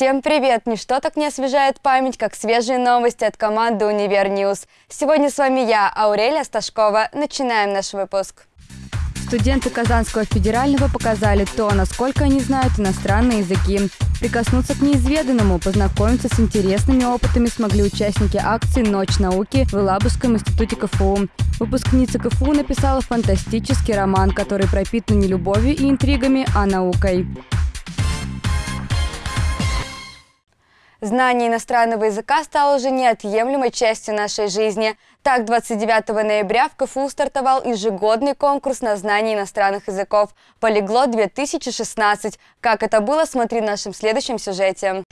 Всем привет! Ничто так не освежает память, как свежие новости от команды «Универ Ньюс». Сегодня с вами я, Аурелия Сташкова. Начинаем наш выпуск. Студенты Казанского федерального показали то, насколько они знают иностранные языки. Прикоснуться к неизведанному, познакомиться с интересными опытами смогли участники акции «Ночь науки» в Елабужском институте КФУ. Выпускница КФУ написала фантастический роман, который пропитан не любовью и интригами, а наукой. Знание иностранного языка стало уже неотъемлемой частью нашей жизни. Так, 29 ноября в КФУ стартовал ежегодный конкурс на знание иностранных языков «Полиглот-2016». Как это было, смотри в нашем следующем сюжете.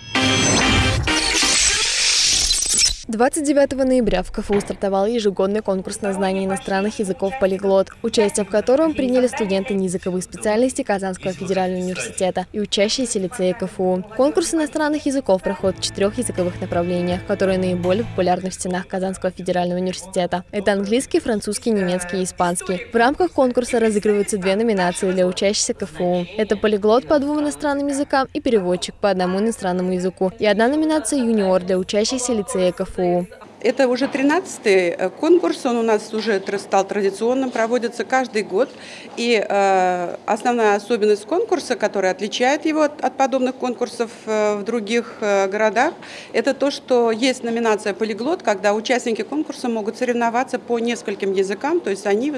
29 ноября в КФУ стартовал ежегодный конкурс на знание иностранных языков «Полиглот», участие в котором приняли студенты неязыковых специальностей Казанского федерального университета и учащиеся лицея КФУ. Конкурс иностранных языков проходит в четырех языковых направлениях, которые наиболее популярны в стенах Казанского федерального университета. Это английский, французский, немецкий и испанский. В рамках конкурса разыгрываются две номинации для учащихся КФУ. Это полиглот по двум иностранным языкам и переводчик по одному иностранному языку. И одна номинация юниор для учащихся лицея КФУ. КФУ. Это уже 13-й э, конкурс, он у нас уже стал традиционным, проводится каждый год. И э, основная особенность конкурса, которая отличает его от, подобных конкурсов э, в других городах, это то, что есть номинация «Полиглот», когда участники конкурса могут соревноваться по нескольким языкам, то есть они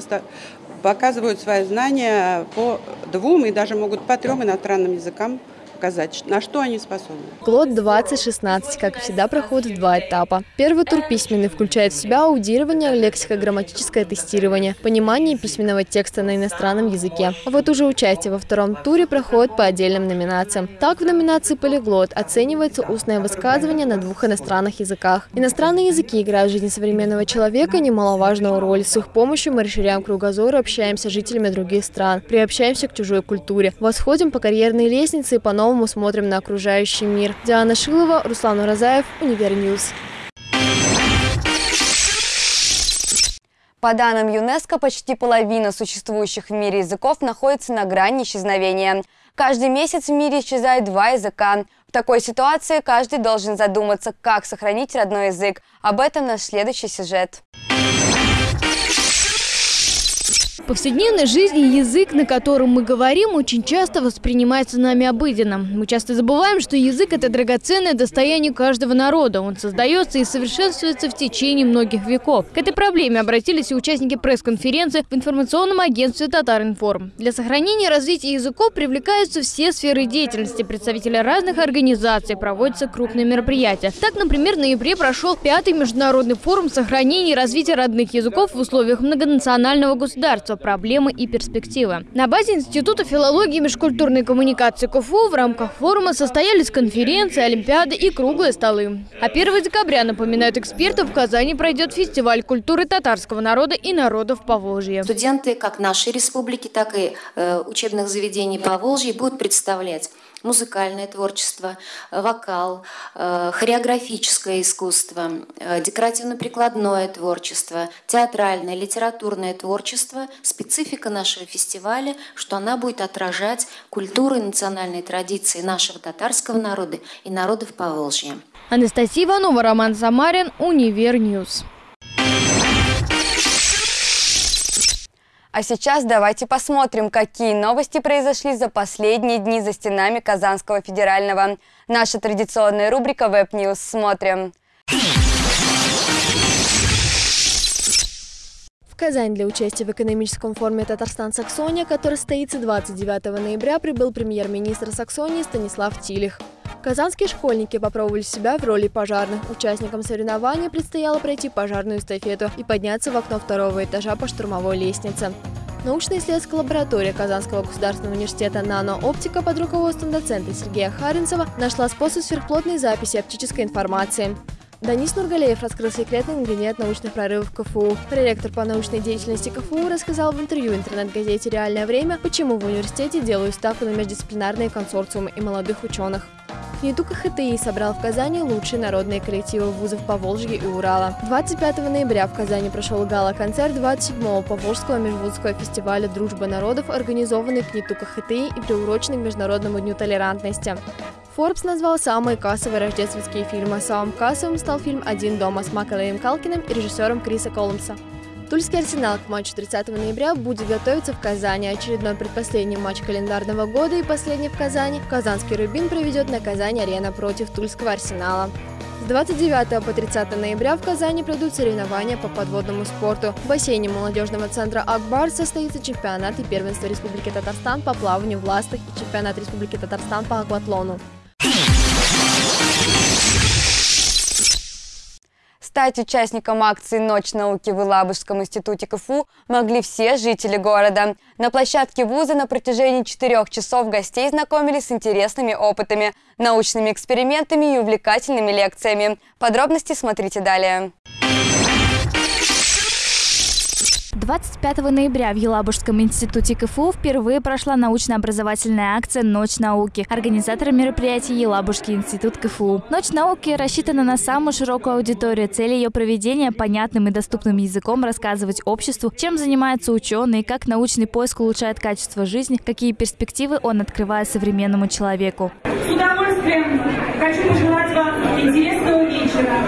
показывают свои знания по двум и даже могут по трем иностранным языкам показать, на что они способны. Клод 2016, как всегда, проходит два этапа. Первый тур письменный включает в себя аудирование, лексико-грамматическое тестирование, понимание письменного текста на иностранном языке. А вот уже участие во втором туре проходит по отдельным номинациям. Так, в номинации «Полиглот» оценивается устное высказывание на двух иностранных языках. Иностранные языки играют в жизни современного человека немаловажную роль. С их помощью мы расширяем кругозор и общаемся с жителями других стран, приобщаемся к чужой культуре, восходим по карьерной лестнице и по новому по-новому смотрим на окружающий мир. Диана Шилова, Руслан Уразаев, Универньюз. По данным ЮНЕСКО, почти половина существующих в мире языков находится на грани исчезновения. Каждый месяц в мире исчезает два языка. В такой ситуации каждый должен задуматься, как сохранить родной язык. Об этом наш следующий сюжет повседневной жизни язык, на котором мы говорим, очень часто воспринимается нами обыденно. Мы часто забываем, что язык – это драгоценное достояние каждого народа. Он создается и совершенствуется в течение многих веков. К этой проблеме обратились и участники пресс-конференции в информационном агентстве «Татаринформ». Для сохранения и развития языков привлекаются все сферы деятельности. Представители разных организаций проводятся крупные мероприятия. Так, например, в ноябре прошел пятый международный форум сохранения и развития родных языков в условиях многонационального государства проблемы и перспективы. На базе Института филологии и межкультурной коммуникации КФУ в рамках форума состоялись конференции, олимпиады и круглые столы. А 1 декабря, напоминают эксперты, в Казани пройдет фестиваль культуры татарского народа и народов Поволжья. Студенты как нашей республики, так и э, учебных заведений Поволжья будут представлять музыкальное творчество, вокал, э, хореографическое искусство, э, декоративно-прикладное творчество, театральное, литературное творчество. Специфика нашего фестиваля, что она будет отражать культуру и национальные традиции нашего татарского народа и народов Поволжья. Анастасия Иванова, Роман Самарин, Универньюз. А сейчас давайте посмотрим, какие новости произошли за последние дни за стенами Казанского федерального. Наша традиционная рубрика Web News. Смотрим. Казань для участия в экономическом форуме «Татарстан-Саксония», который состоится 29 ноября, прибыл премьер-министр Саксонии Станислав Тилих. Казанские школьники попробовали себя в роли пожарных. Участникам соревнования предстояло пройти пожарную эстафету и подняться в окно второго этажа по штурмовой лестнице. Научно-исследовательская лаборатория Казанского государственного университета «Нано-оптика» под руководством доцента Сергея Харинцева нашла способ сверхплотной записи оптической информации. Данис Нургалеев раскрыл секретный ингредиент научных прорывов КФУ. Проректор по научной деятельности КФУ рассказал в интервью интернет-газете «Реальное время», почему в университете делают ставку на междисциплинарные консорциумы и молодых ученых. КНИТУ КХТИ собрал в Казани лучшие народные коллективы вузов Поволжья и Урала. 25 ноября в Казани прошел гала-концерт 27-го Поволжского межвузского фестиваля «Дружба народов», организованный КНИТУ КХТИ и приуроченный к Международному дню толерантности. Forbes назвал самые кассовые рождественские фильмы. Самым кассовым стал фильм «Один дома» с Макалеем Калкиным и режиссером Криса Колумса. Тульский арсенал к матчу 30 ноября будет готовиться в Казани. Очередной предпоследний матч календарного года и последний в Казани. Казанский Рубин проведет на Казань-арена против Тульского арсенала. С 29 по 30 ноября в Казани пройдут соревнования по подводному спорту. В бассейне молодежного центра «Акбар» состоится чемпионат и первенство Республики Татарстан по плаванию в ластах и чемпионат Республики Татарстан по акватлону. Стать участником акции «Ночь науки» в Илабужском институте КФУ могли все жители города. На площадке вуза на протяжении четырех часов гостей знакомились с интересными опытами, научными экспериментами и увлекательными лекциями. Подробности смотрите далее. 25 ноября в Елабужском институте КФУ впервые прошла научно-образовательная акция «Ночь науки». Организатором мероприятия Елабужский институт КФУ. «Ночь науки» рассчитана на самую широкую аудиторию. Цель ее проведения – понятным и доступным языком рассказывать обществу, чем занимаются ученые, как научный поиск улучшает качество жизни, какие перспективы он открывает современному человеку. С удовольствием хочу пожелать вам интересного вечера,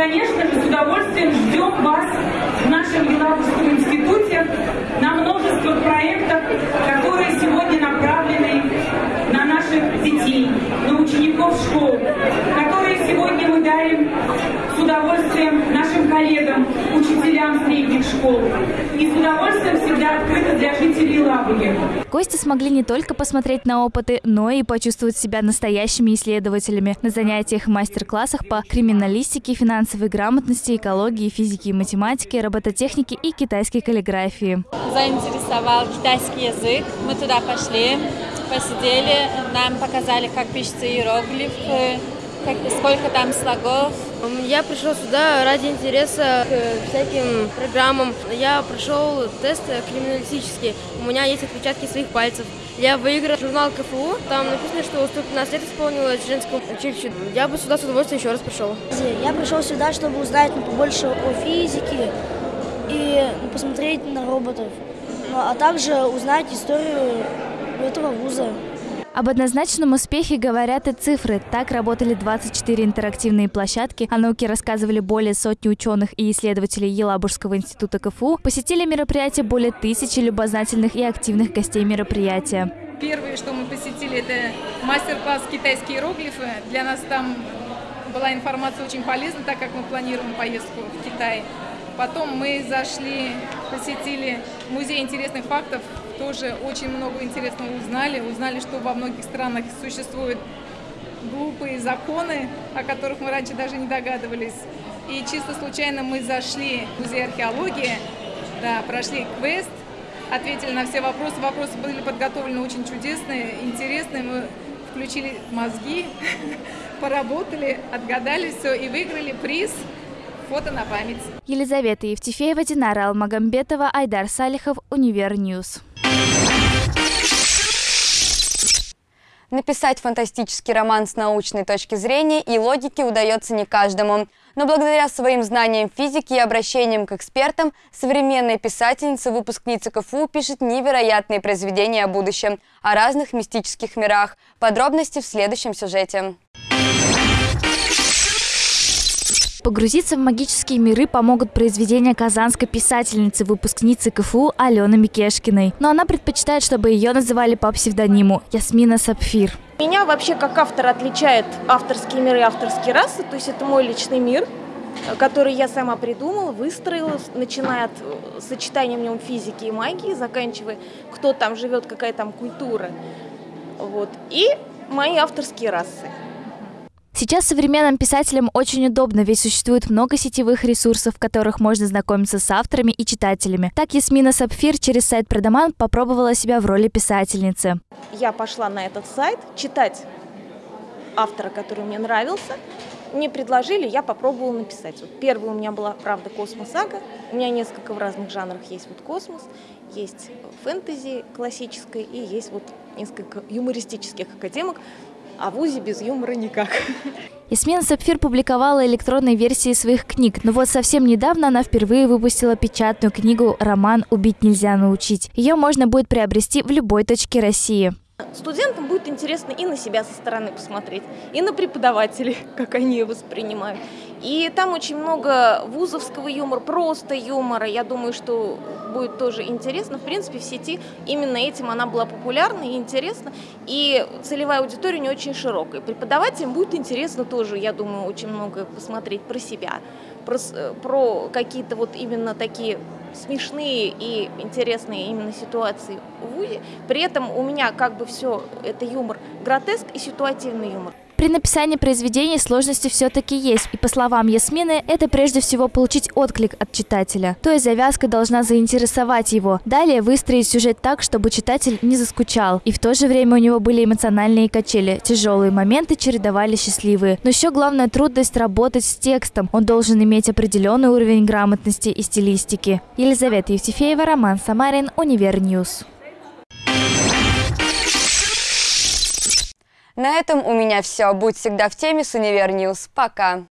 конечно же, с удовольствием ждем вас в нашем Елабужском институте на множество проектов, которые сегодня направлены на наших детей, на учеников школ, которые сегодня мы дарим с удовольствием нашим коллегам, учителям средних школ. И с удовольствием всегда открыто для жителей Лабуги. Гости смогли не только посмотреть на опыты, но и почувствовать себя настоящими исследователями на занятиях и мастер-классах по криминалистике, финансовой грамотности, экологии, физике и математике, робототехнике и китайской каллиграфии. Заинтересовал китайский язык. Мы туда пошли, посидели, нам показали, как пишется иероглиф, как, сколько там слогов. Я пришел сюда ради интереса к всяким программам. Я прошел тест криминалистический. У меня есть отпечатки своих пальцев. Я выиграл журнал КФУ. Там написано, что 115 лет исполнилось женскому училищу. Я бы сюда с удовольствием еще раз пришел. Я пришел сюда, чтобы узнать побольше о физике и посмотреть на роботов. Ну, а также узнать историю этого вуза. Об однозначном успехе говорят и цифры. Так работали 24 интерактивные площадки, о науке рассказывали более сотни ученых и исследователей Елабужского института КФУ, посетили мероприятие более тысячи любознательных и активных гостей мероприятия. Первое, что мы посетили, это мастер-класс «Китайские иероглифы». Для нас там была информация очень полезна, так как мы планируем поездку в Китай. Потом мы зашли, посетили музей интересных фактов, тоже очень много интересного узнали. Узнали, что во многих странах существуют глупые законы, о которых мы раньше даже не догадывались. И чисто случайно мы зашли в музей археологии, да, прошли квест, ответили на все вопросы. Вопросы были подготовлены очень чудесные, интересные. Мы включили мозги, поработали, отгадали все и выиграли приз – фото на память. Елизавета Евтефеева, Динара Алмагамбетова, Айдар Салихов, Univer News. Написать фантастический роман с научной точки зрения и логики удается не каждому. Но благодаря своим знаниям физики и обращениям к экспертам, современная писательница, выпускница КФУ, пишет невероятные произведения о будущем, о разных мистических мирах. Подробности в следующем сюжете. Погрузиться в магические миры помогут произведения казанской писательницы, выпускницы КФУ Алены Микешкиной. Но она предпочитает, чтобы ее называли по псевдониму Ясмина Сапфир. Меня вообще как автор отличает авторские миры и авторские расы, то есть это мой личный мир, который я сама придумала, выстроила, начиная от э, сочетания в нем физики и магии, заканчивая, кто там живет, какая там культура. Вот. И мои авторские расы. Сейчас современным писателям очень удобно, ведь существует много сетевых ресурсов, в которых можно знакомиться с авторами и читателями. Так Ясмина Сапфир через сайт Продаман попробовала себя в роли писательницы. Я пошла на этот сайт читать автора, который мне нравился. Мне предложили, я попробовала написать. Вот первый у меня была, правда, космос-сага. У меня несколько в разных жанрах есть вот космос, есть фэнтези классической и есть вот несколько юмористических академок а в ВУЗе без юмора никак. Ясмина Сапфир публиковала электронные версии своих книг, но вот совсем недавно она впервые выпустила печатную книгу «Роман «Убить нельзя научить». Ее можно будет приобрести в любой точке России. Студентам будет интересно и на себя со стороны посмотреть, и на преподавателей, как они ее воспринимают. И там очень много вузовского юмора, просто юмора. Я думаю, что будет тоже интересно. В принципе, в сети именно этим она была популярна и интересна. И целевая аудитория не очень широкая. Преподавателям будет интересно тоже, я думаю, очень много посмотреть про себя, про, про какие-то вот именно такие смешные и интересные именно ситуации в ВУЗе. При этом у меня как бы все это юмор гротеск и ситуативный юмор. При написании произведений сложности все-таки есть, и по словам Ясмины, это прежде всего получить отклик от читателя. То есть завязка должна заинтересовать его. Далее выстроить сюжет так, чтобы читатель не заскучал. И в то же время у него были эмоциональные качели. Тяжелые моменты чередовали счастливые. Но еще главная трудность работать с текстом. Он должен иметь определенный уровень грамотности и стилистики. Елизавета Евтефеева, Роман Самарин, Univer News. На этом у меня все. Будь всегда в теме с Univer News. Пока.